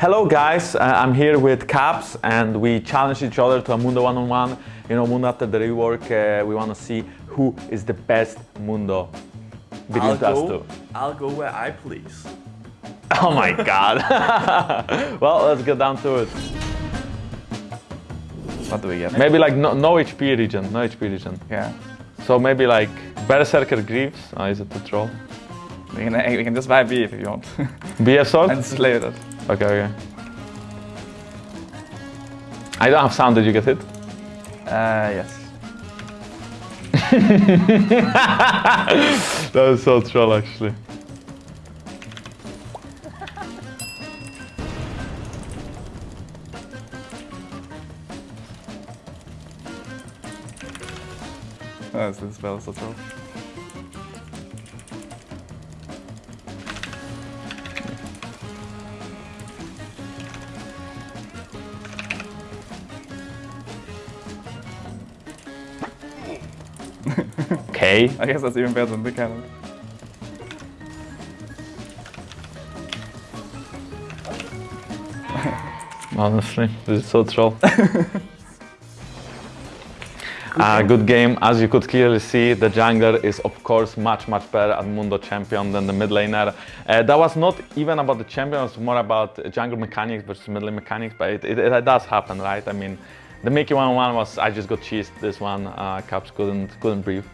Hello guys, uh, I'm here with Caps and we challenge each other to a Mundo one-on-one. You know, Mundo after the rework, uh, we want to see who is the best Mundo between I'll us go, two. I'll go where I please. Oh my god. well, let's get down to it. What do we get? Maybe like no, no HP regen, no HP regen. Yeah. So maybe like Berserker Greaves. Oh, is it the troll? We can, we can just buy B if you want. BF sword? and slay that. Okay, okay. I don't have sound, did you get hit? Uh, yes. That was so troll actually. Oh, this spell so troll. Okay. I guess that's even better than the cannon. Honestly, this is so troll. Uh, good game. As you could clearly see, the jungler is of course much much better at Mundo champion than the mid laner. Uh, that was not even about the champion, it was more about jungle mechanics versus mid lane mechanics, but it, it, it does happen, right? I mean, the Mickey 1-1 was, I just got cheesed this one, uh, Caps couldn't, couldn't breathe.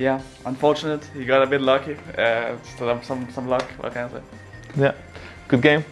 Yeah, unfortunate. He got a bit lucky. Uh, have some, some luck, what can I say? Yeah, good game.